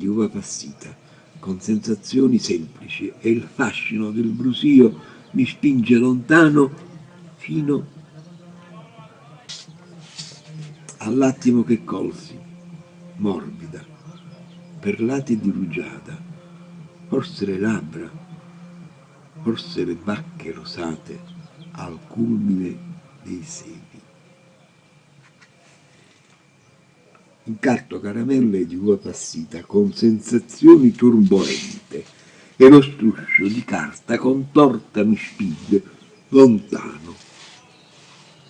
Di uva passita, con sensazioni semplici e il fascino del brusio mi spinge lontano fino all'attimo che colsi, morbida, perlati di rugiada, forse le labbra, forse le bacche rosate al culmine dei seni. Incarto caramelle di uva passita con sensazioni turbolente e lo struscio di carta contorta mi spinge lontano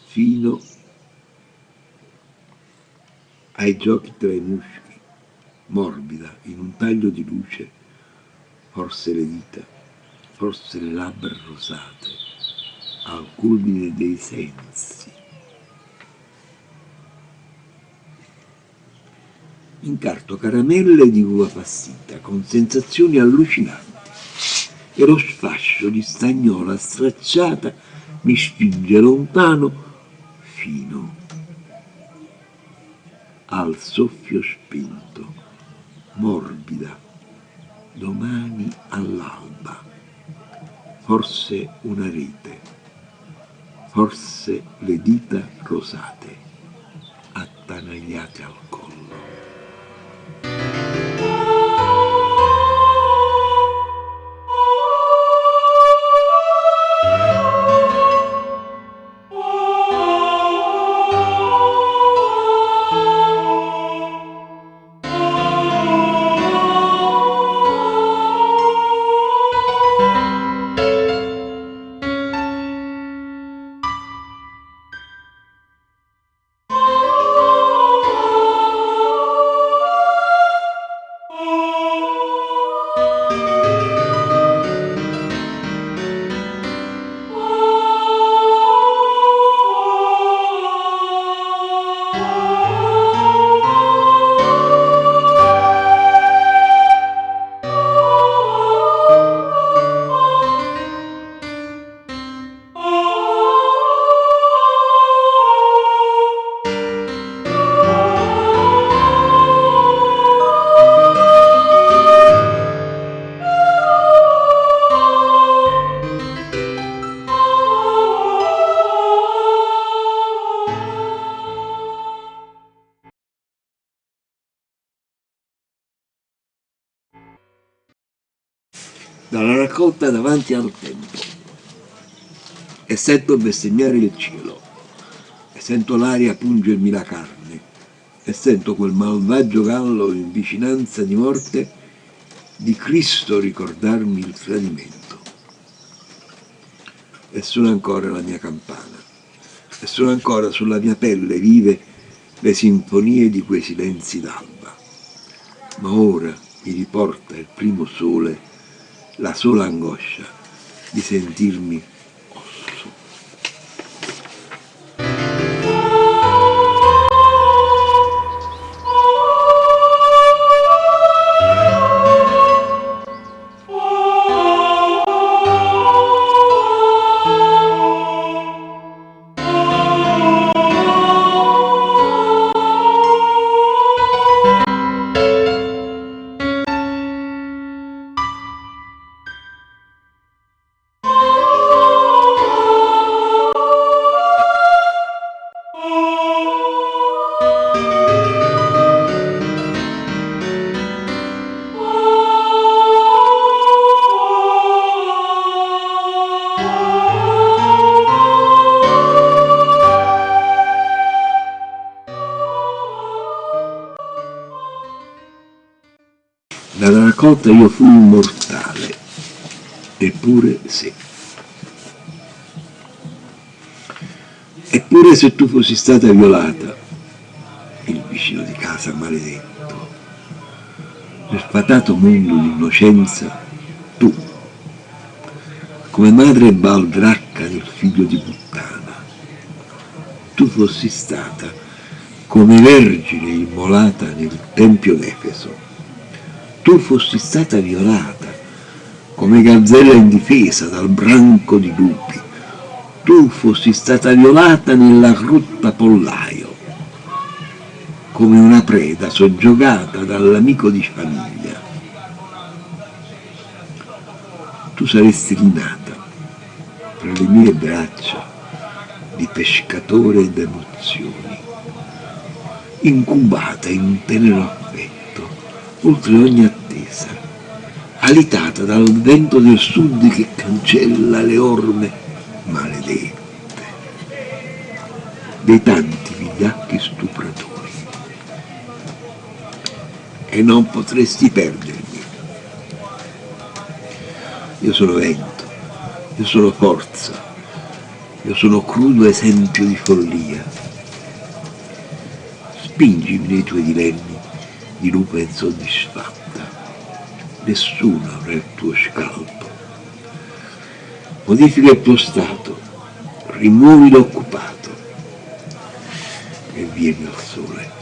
fino ai giochi tra i muschi, morbida in un taglio di luce, forse le dita, forse le labbra rosate, al culmine dei sensi. Incarto caramelle di uva passita con sensazioni allucinanti e lo sfascio di stagnola stracciata mi spinge lontano fino al soffio spento, morbida, domani all'alba, forse una rete, forse le dita rosate, attanagliate al collo. Dalla raccolta davanti al tempo e sento bestemmiare il cielo e sento l'aria pungermi la carne e sento quel malvagio gallo in vicinanza di morte di Cristo ricordarmi il tradimento. E suona ancora la mia campana e sono ancora sulla mia pelle vive le sinfonie di quei silenzi d'alba. Ma ora mi riporta il primo sole la sola angoscia di sentirmi Raccolta io fui immortale, eppure sì. Eppure se tu fossi stata violata, il vicino di casa maledetto, nel fatato mondo di innocenza, tu, come madre baldracca del figlio di puttana, tu fossi stata come vergine immolata nel tempio d'Efeso, tu fossi stata violata come gazzella indifesa dal branco di lupi, tu fossi stata violata nella grotta pollaio, come una preda soggiogata dall'amico di famiglia. Tu saresti rinata tra le mie braccia di pescatore d'emozioni, incubata in tenero affetto, oltre ogni attesa, alitata dal vento del sud che cancella le orme maledette, dei tanti vigliacchi stupratori e non potresti perdermi. Io sono vento, io sono forza, io sono crudo esempio di follia. Spingimi nei tuoi dilemmi di lupa insoddisfatta. Nessuno avrà il tuo scalpo. Modifica il tuo stato, rimuovi l'occupato e vieni al sole.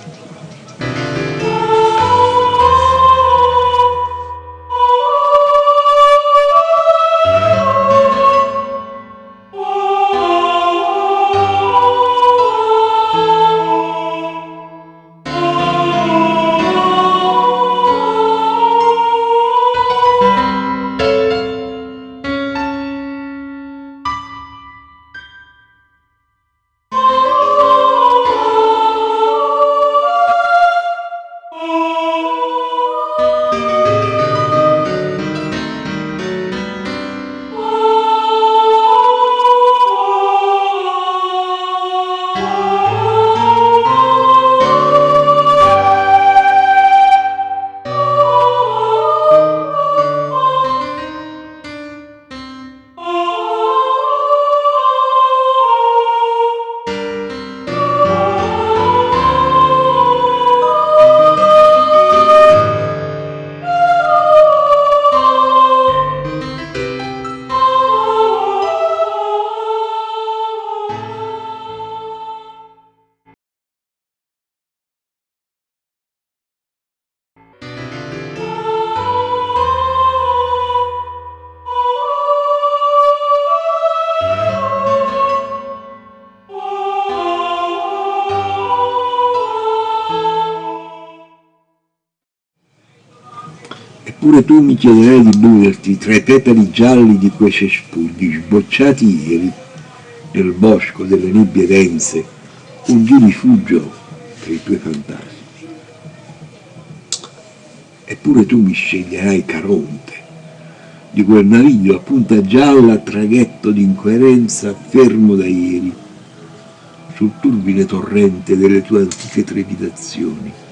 Eppure tu mi chiederai di beverti tra i petali gialli di quei cespugli sbocciati ieri nel bosco delle nebbie dense, un di rifugio per i tuoi fantasmi. Eppure tu mi sceglierai Caronte, di quel naviglio a punta gialla traghetto d'incoerenza fermo da ieri, sul turbine torrente delle tue antiche trepidazioni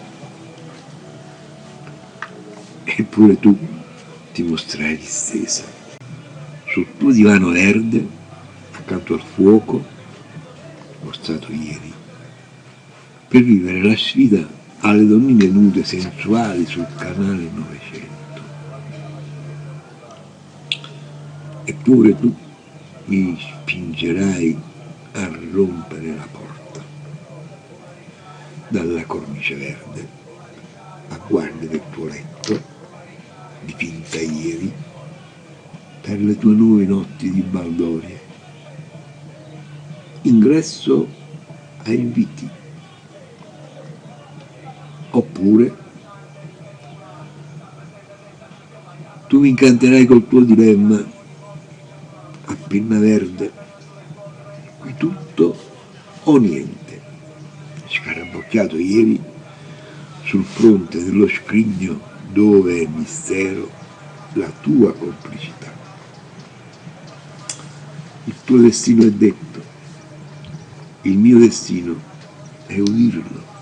eppure tu ti mostrai distesa. Sul tuo divano verde accanto al fuoco mostrato ieri per vivere la sfida alle donnine nude sensuali sul canale 900 eppure tu mi spingerai a rompere la porta dalla cornice verde a guardia del tuo letto dipinta ieri per le tue nuove notti di baldoria. Ingresso a inviti. Oppure tu mi incanterai col tuo dilemma a pinna verde, qui tutto o niente, scarabocchiato ieri sul fronte dello scrigno dove è mistero la tua complicità. Il tuo destino è detto, il mio destino è udirlo.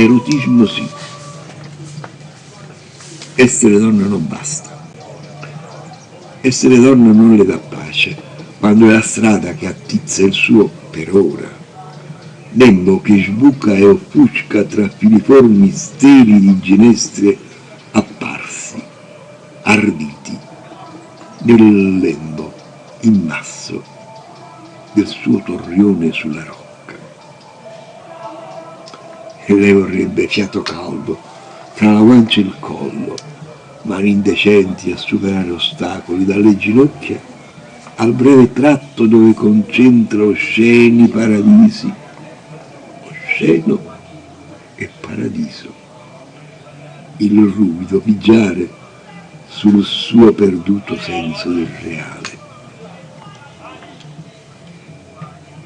Erotismo sì. Essere donna non basta. Essere donna non le dà pace, quando è la strada che attizza il suo per ora. Lembo che sbuca e offusca tra filiformi steli di ginestre apparsi, arditi, nel lembo immasso del suo torrione sulla roccia e lei vorrebbe fiato caldo tra la guancia e il collo, mani indecenti a superare ostacoli dalle ginocchia al breve tratto dove concentra osceni paradisi, osceno e paradiso. Il ruvido pigiare sul suo perduto senso del reale.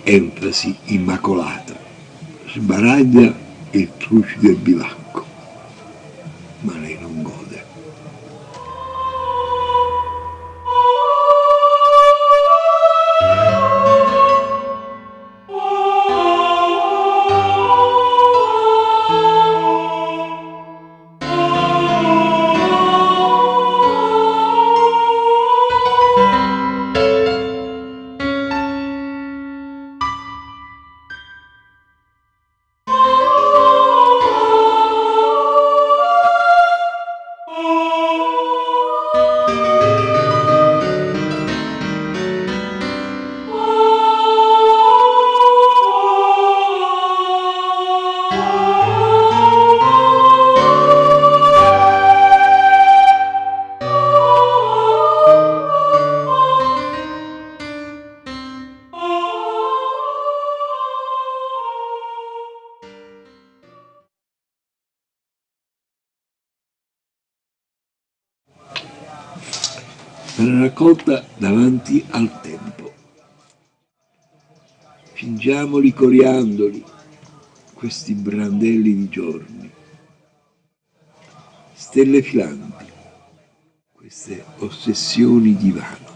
Enfasi immacolata, sbaraglia il trucido e raccolta davanti al tempo. Fingiamoli coriandoli, questi brandelli di giorni, stelle filanti, queste ossessioni di vano.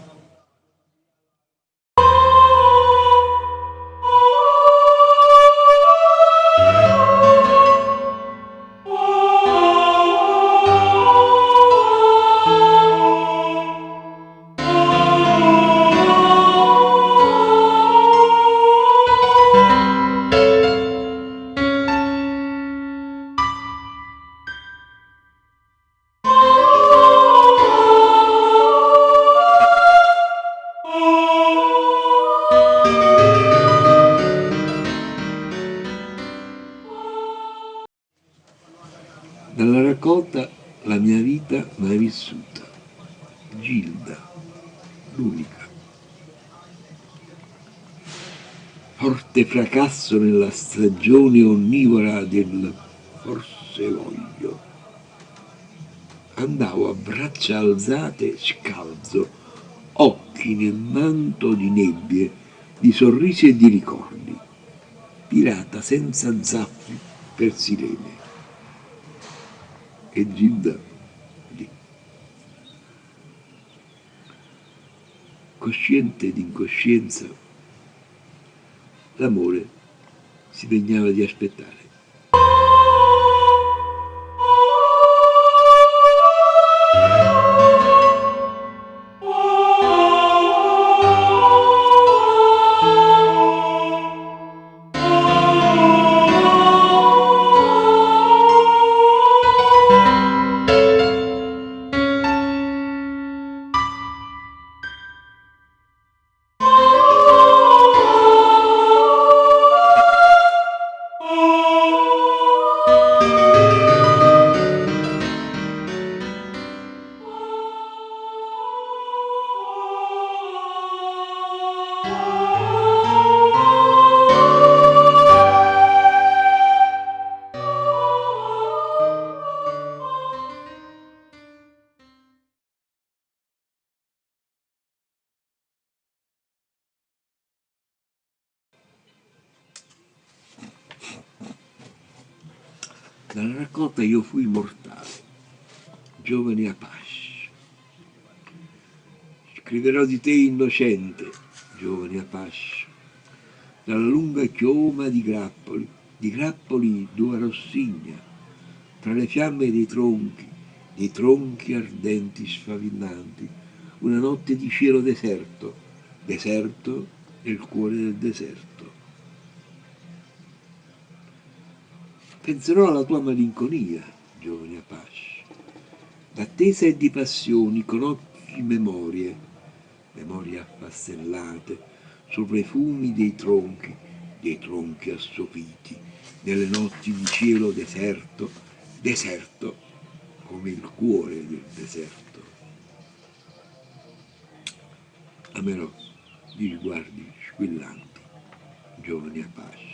Fracasso nella stagione onnivora del forse voglio. Andavo a braccia alzate scalzo, occhi nel manto di nebbie, di sorrisi e di ricordi, pirata senza zappi per sirene e Gilda lì. Cosciente d'incoscienza, l'amore si degnava di aspettare. Raccolta io fui mortale, giovane Apache. Scriverò di te innocente, giovane Apache, dalla lunga chioma di grappoli, di grappoli d'ua rossigna, tra le fiamme dei tronchi, dei tronchi ardenti sfavillanti, una notte di cielo deserto, deserto nel cuore del deserto. Penserò alla tua malinconia, giovane Apache, d'attesa e di passioni con occhi memorie, memorie affastellate, sopra i fumi dei tronchi, dei tronchi assopiti, nelle notti di cielo deserto, deserto come il cuore del deserto. Amerò di sguardi squillanti, giovani Apache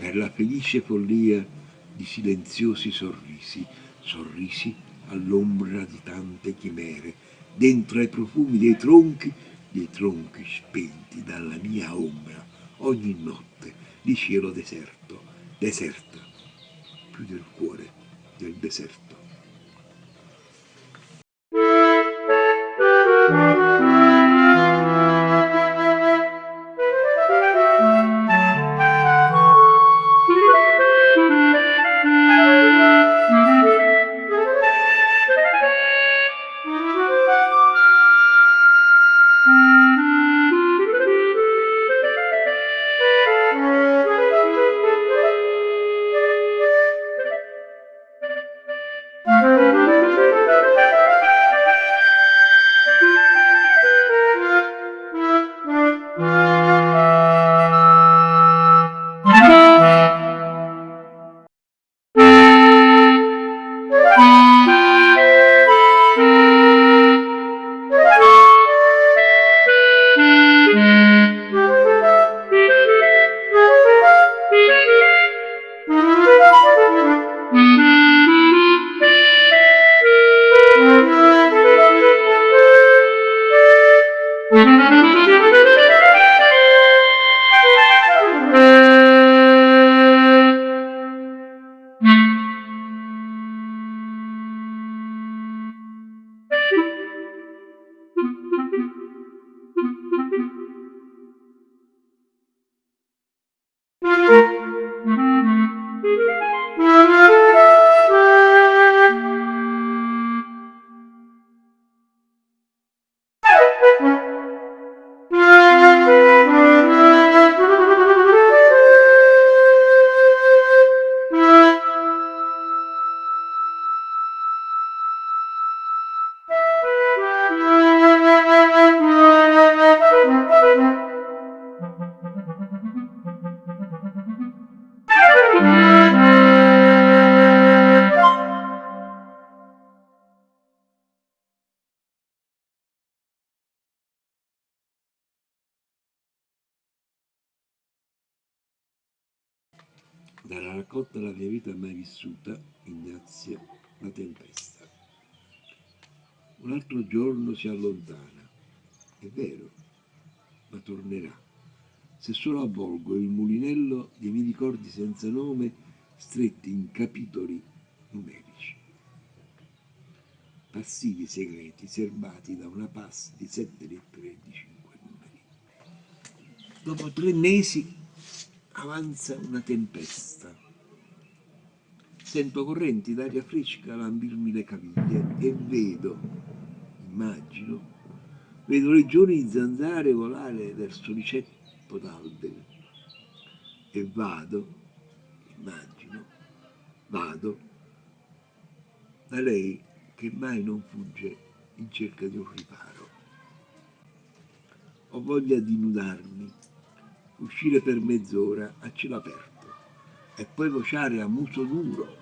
per la felice follia di silenziosi sorrisi, sorrisi all'ombra di tante chimere, dentro ai profumi dei tronchi, dei tronchi spenti dalla mia ombra, ogni notte di cielo deserto, deserta, più del cuore del deserto. Ignazio, la tempesta. Un altro giorno si allontana, è vero, ma tornerà. Se solo avvolgo il mulinello dei miei ricordi senza nome, stretti in capitoli numerici. Passivi segreti serbati da una pass di sette lettere e di cinque numeri. Dopo tre mesi avanza una tempesta. Sento correnti d'aria fresca lambirmi le caviglie e vedo, immagino, vedo legioni di zanzare volare verso riceppo d'alberi e vado, immagino, vado da lei che mai non fugge in cerca di un riparo. Ho voglia di nudarmi uscire per mezz'ora a cielo aperto e poi vociare a muso duro.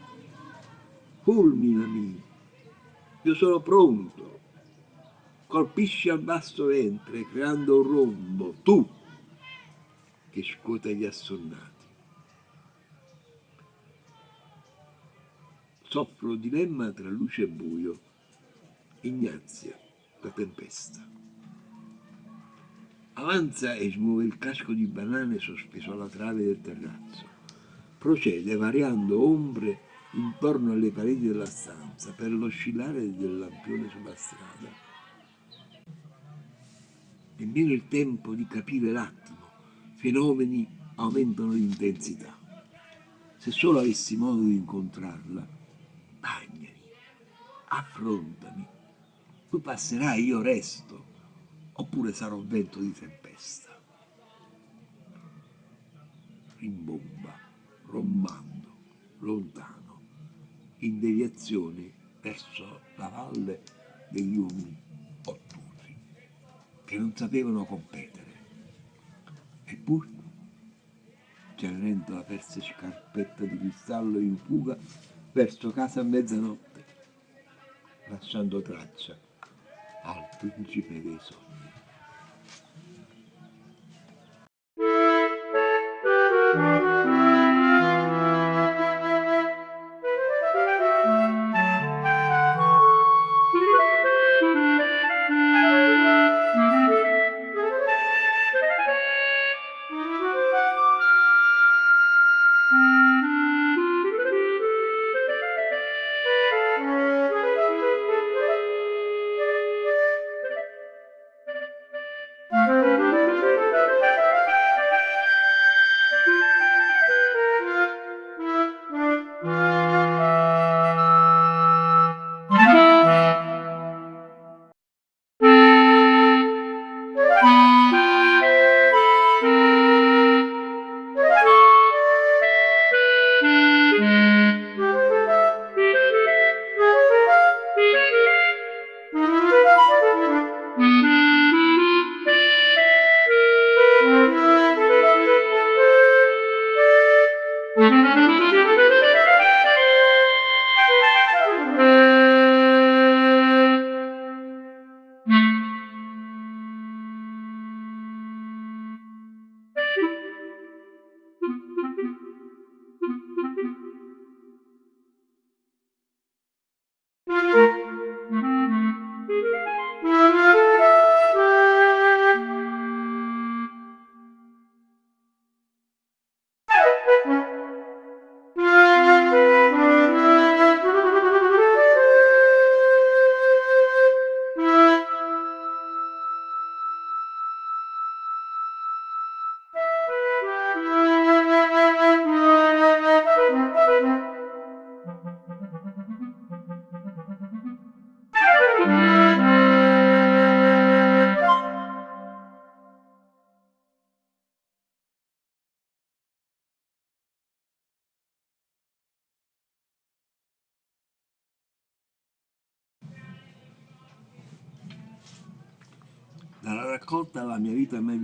Fulminami, io sono pronto. Colpisci al basso ventre creando un rombo, tu che scuota gli assonnati. Soffro dilemma tra luce e buio. Ignazia, la tempesta. Avanza e smuove il casco di banane sospeso alla trave del terrazzo. procede variando ombre intorno alle pareti della stanza per l'oscillare del lampione sulla strada. Nemmeno il tempo di capire l'attimo, fenomeni aumentano l'intensità. Se solo avessi modo di incontrarla, bagnami, affrontami, tu passerai, io resto, oppure sarò vento di tempesta. Rimbomba, rombando, lontano, in deviazione verso la valle degli uomini ottusi, che non sapevano competere. Eppure Cenerentola perse scarpetta di cristallo in fuga verso casa a mezzanotte, lasciando traccia al principe dei sogni.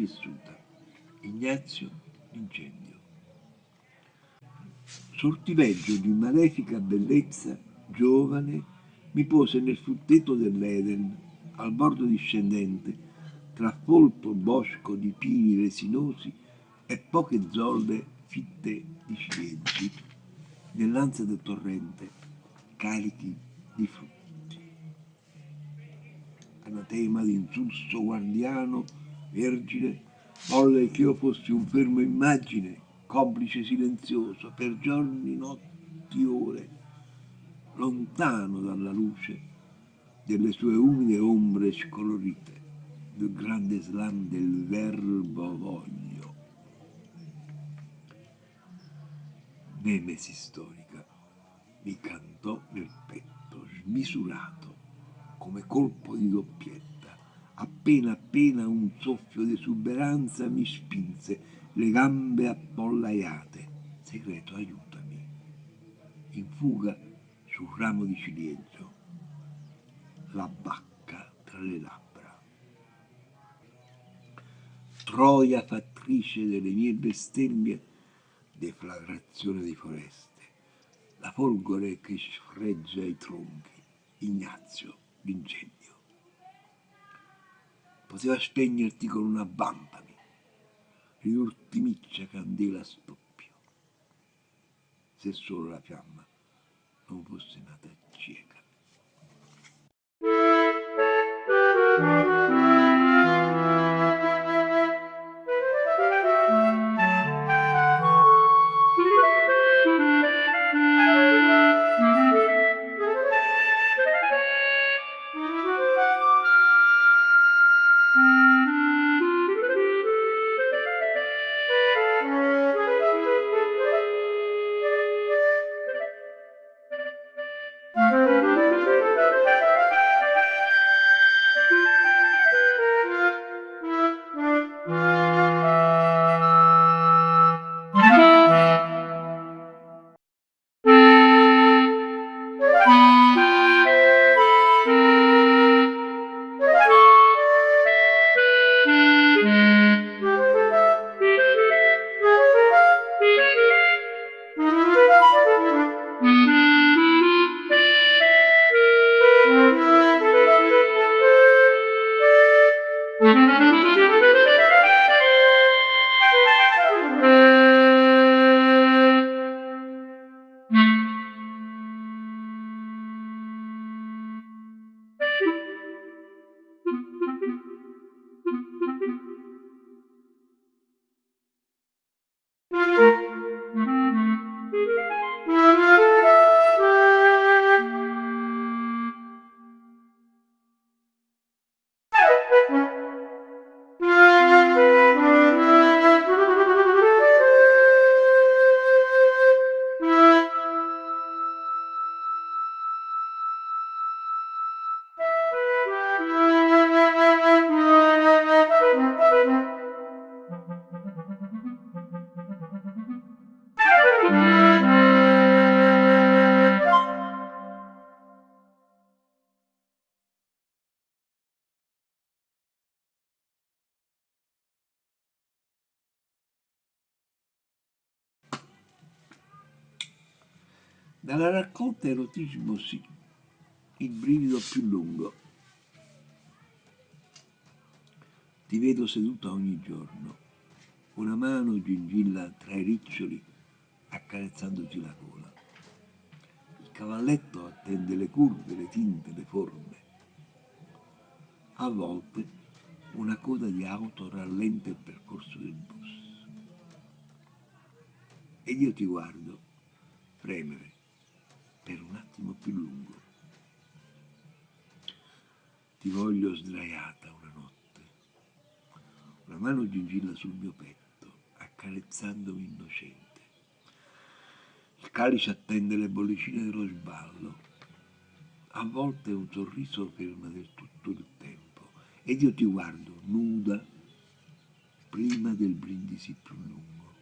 Vissuta, Ignazio Incendio. Sortileggio di malefica bellezza, giovane, mi pose nel frutteto dell'Eden, al bordo discendente, tra folto bosco di pini resinosi e poche zolle fitte di ciliegi, nell'ansia del torrente, carichi di frutta anatema d'insulso guardiano, vergine, volle che io fossi un fermo immagine, complice silenzioso, per giorni, notti, ore, lontano dalla luce delle sue umide ombre scolorite, del grande slam del verbo voglio. Nemesi storica mi cantò nel petto, smisurato, come colpo di doppietta. Appena appena un soffio di esuberanza mi spinse, le gambe appollaiate. Segreto, aiutami. In fuga sul ramo di ciliegio, la bacca tra le labbra. Troia fattrice delle mie bestemmie, deflagrazione di foreste, la folgore che sfreggia i tronchi, Ignazio l'incendio. Poteva spegnerti con una vampami, riurtimiccia candela a stoppio, se solo la fiamma non fosse nata Dalla raccolta erotismo sì, il brivido più lungo. Ti vedo seduta ogni giorno, una mano gingilla tra i riccioli accarezzandoti la gola. Il cavalletto attende le curve, le tinte, le forme. A volte una coda di auto rallenta il percorso del bus. Ed io ti guardo fremere per un attimo più lungo. Ti voglio sdraiata una notte, una mano gingilla sul mio petto, accarezzandomi innocente. Il calice attende le bollicine dello sballo. A volte un sorriso ferma del tutto il tempo ed io ti guardo nuda prima del brindisi più lungo.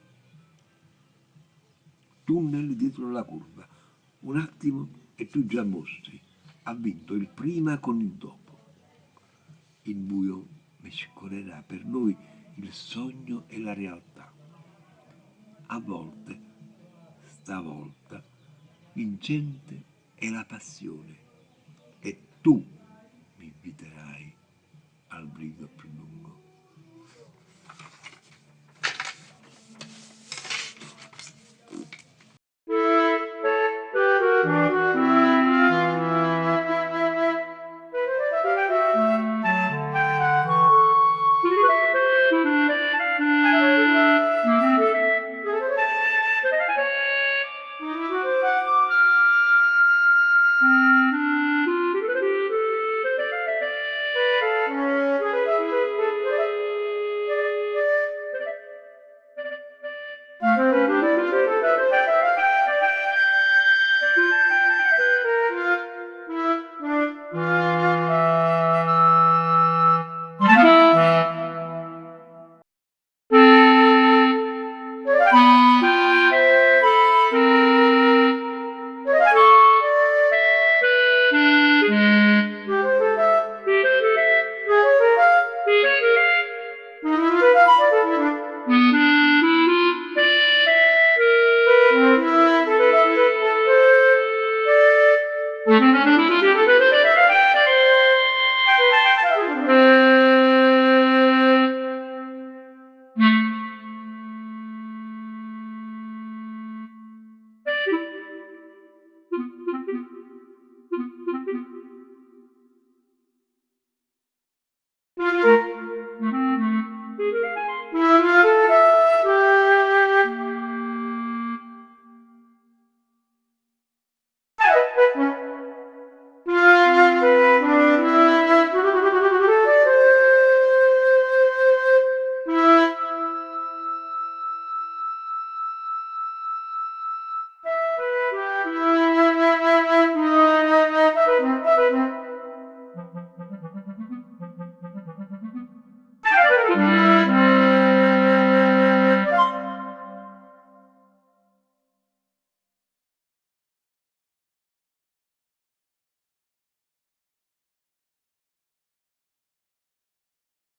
Tunnel dietro la curva, un attimo e tu già mostri. Ha vinto il prima con il dopo. Il buio mescolerà per noi il sogno e la realtà. A volte, stavolta, vincente è la passione e tu mi inviterai al brido più lungo.